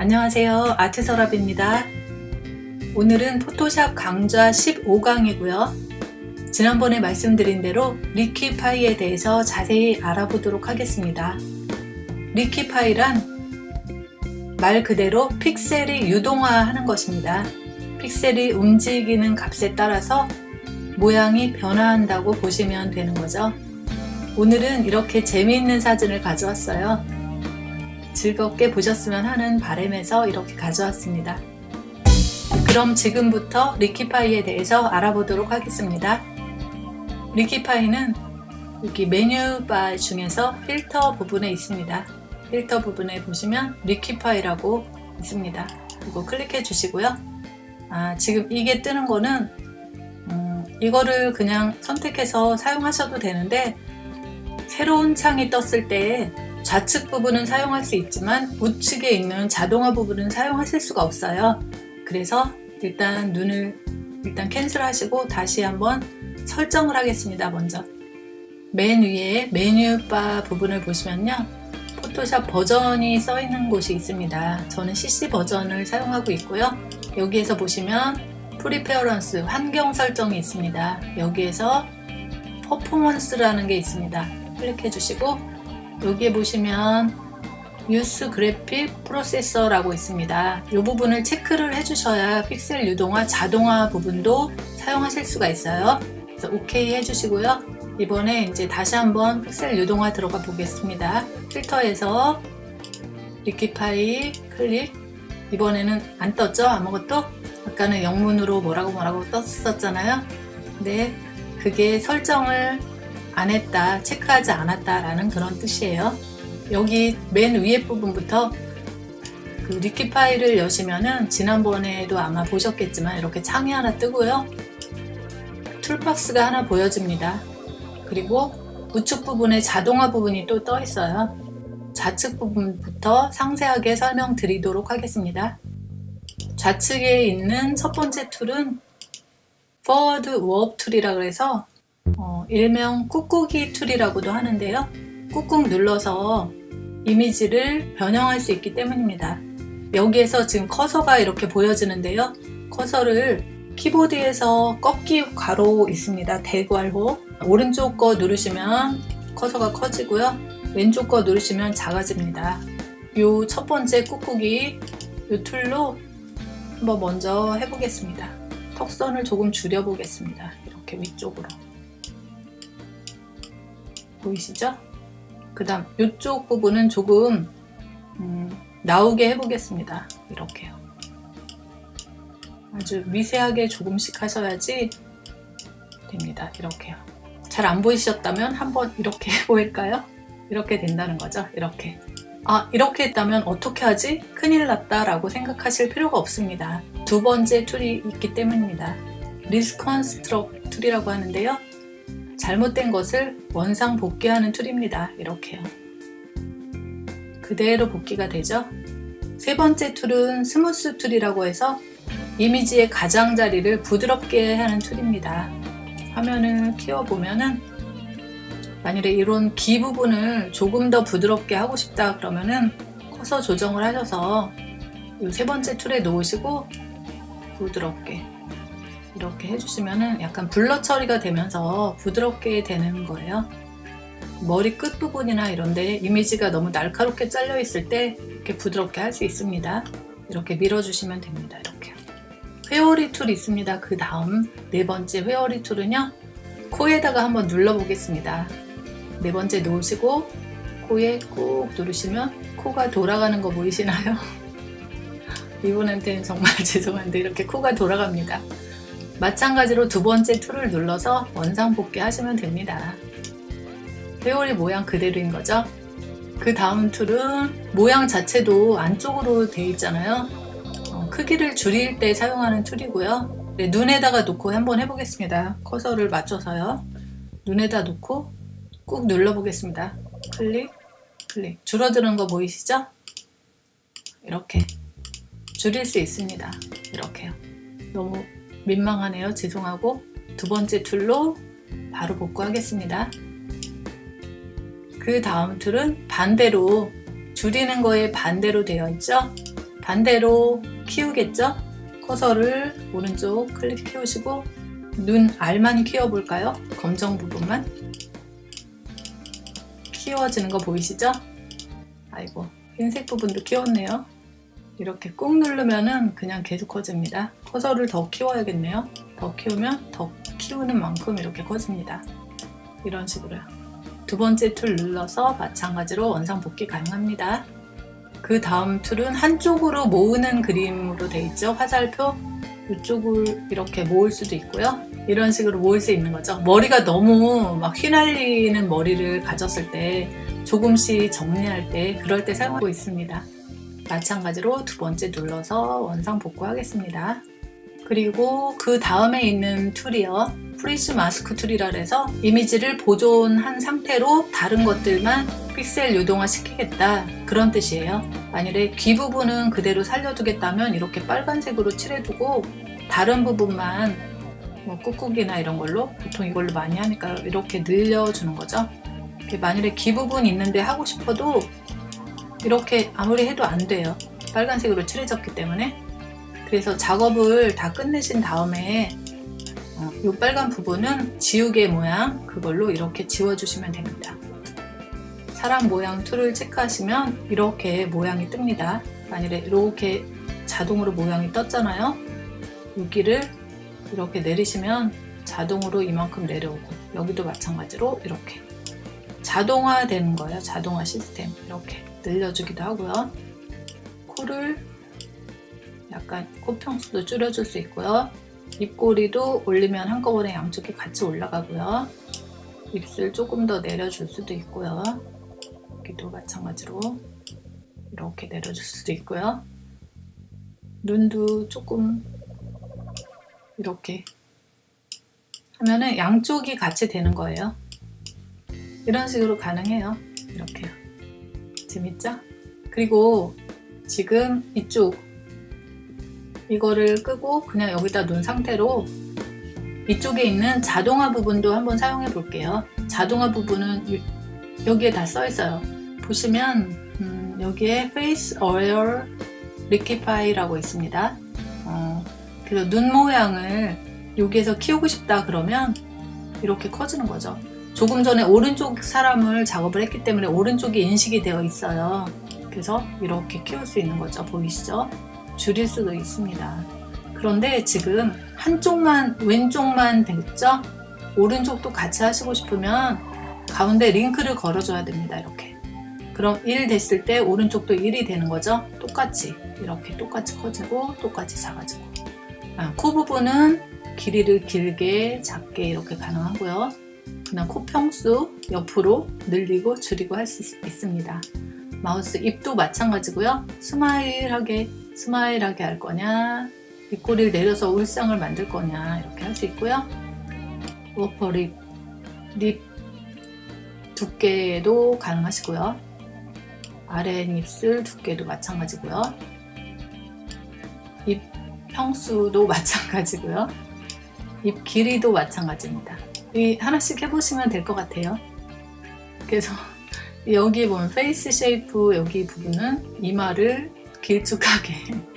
안녕하세요. 아트서랍입니다. 오늘은 포토샵 강좌 15강이고요. 지난번에 말씀드린 대로 리퀴파이에 대해서 자세히 알아보도록 하겠습니다. 리퀴파이란 말 그대로 픽셀이 유동화하는 것입니다. 픽셀이 움직이는 값에 따라서 모양이 변화한다고 보시면 되는 거죠. 오늘은 이렇게 재미있는 사진을 가져왔어요 즐겁게 보셨으면 하는 바램에서 이렇게 가져왔습니다. 그럼 지금부터 Liquify에 대해서 알아보도록 하겠습니다. Liquify는 여기 메뉴바 중에서 필터 부분에 있습니다. 필터 부분에 보시면 Liquify라고 있습니다. 이거 클릭해 주시고요. 아, 지금 이게 뜨는 거는 음, 이거를 그냥 선택해서 사용하셔도 되는데 새로운 창이 떴을 때 좌측 부분은 사용할 수 있지만 우측에 있는 자동화 부분은 사용하실 수가 없어요. 그래서 일단 No를 일단 cancel 하시고 다시 한번 설정을 하겠습니다 먼저. 맨 위에 메뉴바 부분을 보시면요. 포토샵 버전이 써 있는 곳이 있습니다. 저는 CC 버전을 사용하고 있고요. 여기에서 보시면 Preference 환경 설정이 있습니다. 여기에서 Performance라는 게 있습니다. 클릭해 주시고 여기에 보시면 Use Graphic Processor라고 있습니다. 이 부분을 체크를 해주셔야 픽셀 유동화 자동화 부분도 사용하실 수가 있어요. 그래서 OK 해주시고요. 이번에 이제 다시 한번 픽셀 유동화 들어가 보겠습니다. 필터에서 Liquify 클릭 이번에는 안 떴죠? 아무것도? 아까는 영문으로 뭐라고 뭐라고 떴었잖아요. 근데 그게 설정을 안 했다, 체크하지 않았다 라는 그런 뜻이에요. 여기 맨 위에 부분부터 그 리퀴 파일을 여시면은 지난번에도 아마 보셨겠지만 이렇게 창이 하나 뜨고요. 툴박스가 하나 보여집니다. 그리고 우측 부분에 자동화 부분이 또 떠 있어요. 좌측 부분부터 상세하게 설명드리도록 하겠습니다. 좌측에 있는 첫 번째 툴은 Forward Warp 툴이라고 해서 어, 일명 꾹꾹이 툴이라고도 하는데요. 꾹꾹 눌러서 이미지를 변형할 수 있기 때문입니다. 여기에서 지금 커서가 이렇게 보여지는데요. 커서를 키보드에서 꺾기 괄호 있습니다. 대괄호 오른쪽 거 누르시면 커서가 커지고요. 왼쪽 거 누르시면 작아집니다. 요 첫 번째 꾹꾹이 요 툴로 한번 먼저 해보겠습니다. 턱선을 조금 줄여 보겠습니다. 이렇게 위쪽으로 보이시죠? 그 다음 이쪽 부분은 조금 음, 나오게 해보겠습니다. 이렇게요. 아주 미세하게 조금씩 하셔야지 됩니다. 이렇게요. 잘 안 보이셨다면 한번 이렇게 보일까요? 이렇게 된다는 거죠. 이렇게. 아 이렇게 했다면 어떻게 하지? 큰일 났다 라고 생각하실 필요가 없습니다. 두 번째 툴이 있기 때문입니다. Reconstruct 툴이라고 하는데요. 잘못된 것을 원상 복귀하는 툴입니다. 이렇게요. 그대로 복귀가 되죠. 세 번째 툴은 Smooth 툴이라고 해서 이미지의 가장자리를 부드럽게 하는 툴입니다. 화면을 키워보면 은 만일에 이런 기 부분을 조금 더 부드럽게 하고 싶다 그러면 은 커서 조정을 하셔서 이 세 번째 툴에 놓으시고 부드럽게 이렇게 해주시면 약간 블러 처리가 되면서 부드럽게 되는 거예요. 머리 끝부분이나 이런데 이미지가 너무 날카롭게 잘려 있을 때 이렇게 부드럽게 할 수 있습니다. 이렇게 밀어주시면 됩니다. 이렇게. 회오리 툴 있습니다. 그 다음 네 번째 회오리 툴은요. 코에다가 한번 눌러 보겠습니다. 네 번째 놓으시고 코에 꾹 누르시면 코가 돌아가는 거 보이시나요? 이분한테는 정말 죄송한데 이렇게 코가 돌아갑니다. 마찬가지로 두 번째 툴을 눌러서 원상복귀 하시면 됩니다. 회오리 모양 그대로인 거죠. 그 다음 툴은 모양 자체도 안쪽으로 되어 있잖아요. 어, 크기를 줄일 때 사용하는 툴이고요. 네, 눈에다가 놓고 한번 해보겠습니다. 커서를 맞춰서요. 눈에다 놓고 꾹 눌러 보겠습니다. 클릭, 클릭. 줄어드는 거 보이시죠? 이렇게 줄일 수 있습니다. 이렇게요. 너무 민망하네요. 죄송하고 두 번째 툴로 바로 복구하겠습니다. 그 다음 툴은 반대로 줄이는 거에 반대로 되어 있죠. 반대로 키우겠죠? 커서를 오른쪽 클릭 키우시고 눈 알만 키워 볼까요? 검정 부분만 키워지는 거 보이시죠? 아이고 흰색 부분도 키웠네요 이렇게 꾹 누르면은 그냥 계속 커집니다. 커서를 더 키워야겠네요. 더 키우면 더 키우는 만큼 이렇게 커집니다. 이런 식으로요. 두 번째 툴 눌러서 마찬가지로 원상 복귀 가능합니다. 그 다음 툴은 한쪽으로 모으는 그림으로 되어 있죠. 화살표. 이쪽을 이렇게 모을 수도 있고요. 이런 식으로 모을 수 있는 거죠. 머리가 너무 막 휘날리는 머리를 가졌을 때 조금씩 정리할 때 그럴 때 사용하고 있습니다 마찬가지로 두 번째 눌러서 원상 복구하겠습니다. 그리고 그 다음에 있는 툴이요. Freeze Mask Tool이라 해서 이미지를 보존한 상태로 다른 것들만 픽셀 유동화 시키겠다. 그런 뜻이에요. 만일에 귀 부분은 그대로 살려두겠다면 이렇게 빨간색으로 칠해두고 다른 부분만 뭐 꾹꾹이나 이런 걸로 보통 이걸로 많이 하니까 이렇게 늘려주는 거죠. 만일에 귀 부분 있는데 하고 싶어도 이렇게 아무리 해도 안 돼요. 빨간색으로 칠해졌기 때문에. 그래서 작업을 다 끝내신 다음에 어, 이 빨간 부분은 지우개 모양 그걸로 이렇게 지워주시면 됩니다. 사람 모양 툴을 체크하시면 이렇게 모양이 뜹니다. 만일에 이렇게 자동으로 모양이 떴잖아요. 여기를 이렇게 내리시면 자동으로 이만큼 내려오고 여기도 마찬가지로 이렇게 자동화 되는 거예요. 자동화 시스템. 이렇게 늘려주기도 하고요. 코를 약간 코평수도 줄여줄 수 있고요. 입꼬리도 올리면 한꺼번에 양쪽이 같이 올라가고요. 입술 조금 더 내려줄 수도 있고요. 여기도 마찬가지로 이렇게 내려줄 수도 있고요. 눈도 조금 이렇게 하면은 양쪽이 같이 되는 거예요 이런 식으로 가능해요. 이렇게요. 재밌죠? 그리고 지금 이쪽 이거를 끄고 그냥 여기다 놓은 상태로 이쪽에 있는 자동화 부분도 한번 사용해 볼게요. 자동화 부분은 여기에 다 써 있어요. 보시면 음, 여기에 Face Aware Liquify라고 있습니다. 어, 그래서 눈 모양을 여기에서 키우고 싶다 그러면 이렇게 커지는 거죠 조금 전에 오른쪽 사람을 작업을 했기 때문에 오른쪽이 인식이 되어 있어요. 그래서 이렇게 키울 수 있는 거죠. 보이시죠? 줄일 수도 있습니다. 그런데 지금 한쪽만 왼쪽만 됐죠? 오른쪽도 같이 하시고 싶으면 가운데 링크를 걸어 줘야 됩니다 이렇게. 그럼 1 됐을 때 오른쪽도 1이 되는 거죠? 똑같이. 이렇게 똑같이 커지고 똑같이 작아지고. 아, 코 부분은 길이를 길게 작게 이렇게 가능하고요 그냥 코 평수 옆으로 늘리고 줄이고 할 수 있습니다. mouth 입도 마찬가지고요. smile하게 smile하게 할 거냐 입꼬리를 내려서 울상을 만들 거냐 이렇게 할 수 있고요. upper lip lip 두께도 가능하시고요. 아래 입술 두께도 마찬가지고요. 입 평수도 마찬가지고요. 입 길이도 마찬가지입니다. 이 하나씩 해보시면 될 것 같아요. 그래서 여기 보면 Face Shape 여기 부분은 이마를 길쭉하게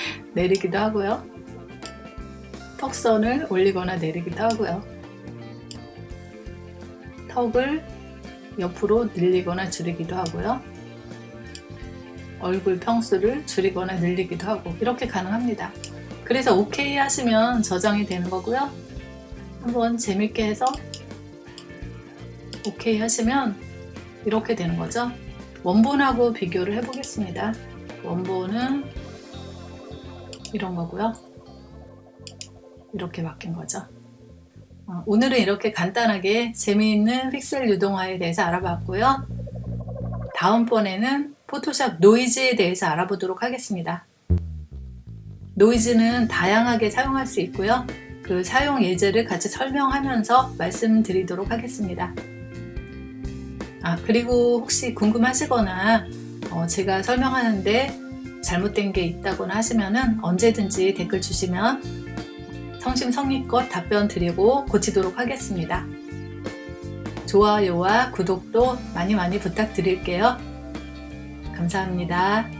내리기도 하고요. 턱선을 올리거나 내리기도 하고요. 턱을 옆으로 늘리거나 줄이기도 하고요. 얼굴 평수를 줄이거나 늘리기도 하고 이렇게 가능합니다. 그래서 OK 하시면 저장이 되는 거고요. 한번 재밌게 해서 OK 하시면 이렇게 되는 거죠? 원본하고 비교를 해 보겠습니다. 원본은 이런 거고요. 이렇게 바뀐 거죠. 어, 오늘은 이렇게 간단하게 재미있는 픽셀 유동화에 대해서 알아봤고요. 다음번에는 포토샵 노이즈에 대해서 알아보도록 하겠습니다. 노이즈는 다양하게 사용할 수 있고요. 그 사용 예제를 같이 설명하면서 말씀드리도록 하겠습니다 아 그리고 혹시 궁금하시거나 어, 제가 설명하는데 잘못된 게 있다거나 하시면은 언제든지 댓글 주시면 성심성의껏 답변 드리고 고치도록 하겠습니다. 좋아요와 구독도 많이 많이 부탁드릴게요. 감사합니다.